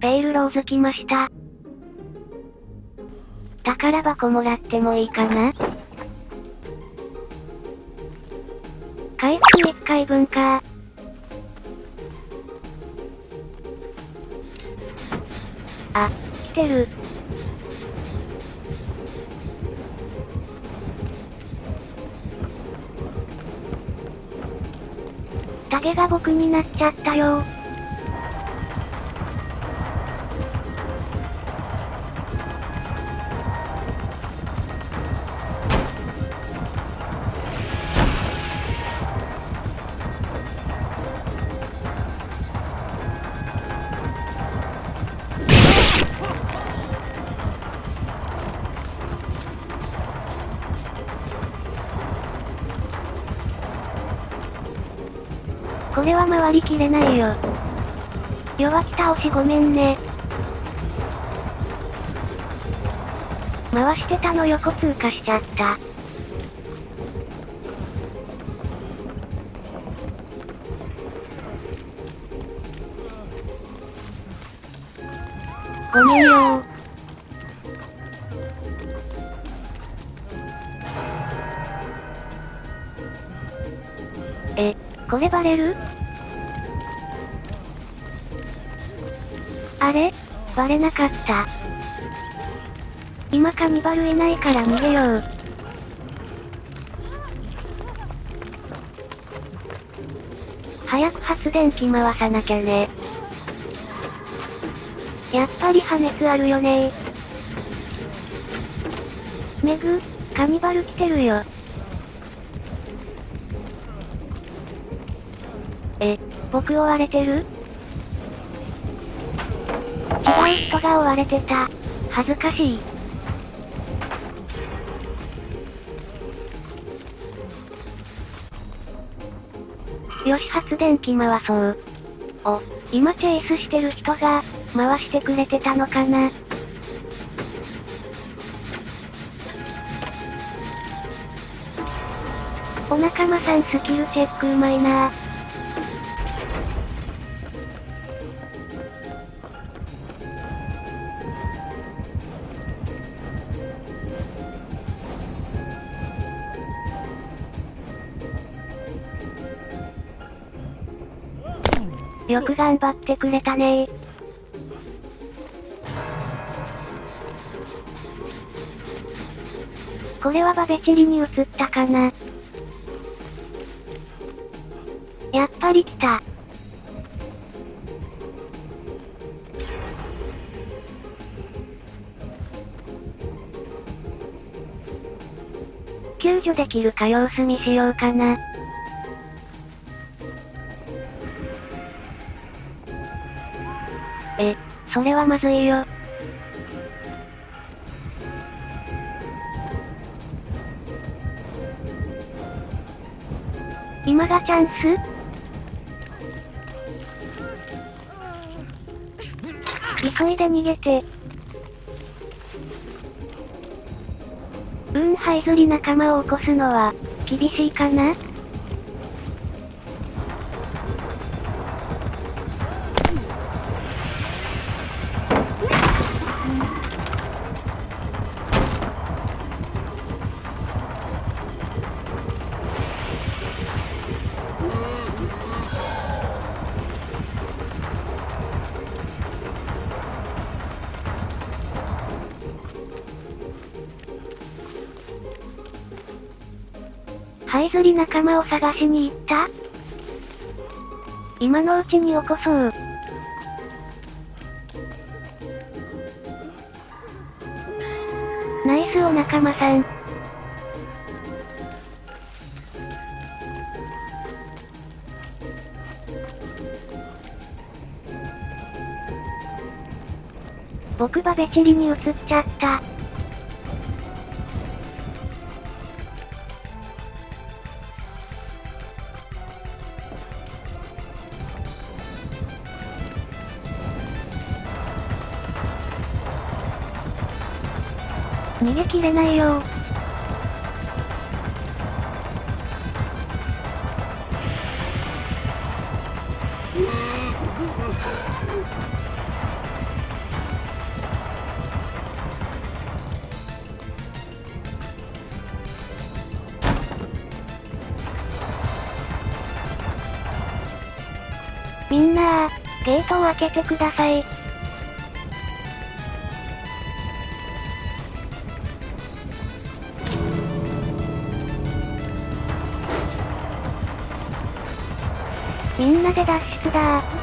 ペイルローズ来ました。宝箱もらってもいいかな？回復1回分か。あ、来てる。タゲが僕になっちゃったよこれは回りきれないよ。弱気倒しごめんね。回してたの横通過しちゃった。ごめんよ。え、これバレる？あれ？バレなかった。今カニバルいないから逃げよう。早く発電機回さなきゃね。やっぱり破熱あるよねメグ、カニバル来てるよ。え、僕追われてる？違う人が追われてた。恥ずかしい。よし発電機回そう。お、今チェイスしてる人が、回してくれてたのかな？お仲間さんスキルチェックうまいなよく頑張ってくれたねこれはバベチリに移ったかなやっぱり来た。救助できるか様子見しようかな。え、それはまずいよ。今がチャンス？急いで逃げて。うん、ハイズリ仲間を起こすのは、厳しいかな？ハイズリ仲間を探しに行った？今のうちに起こそう。ナイスお仲間さん。僕バベチリに移っちゃった。逃げ切れないよみんなー、ゲートを開けてください。みんなで脱出だー。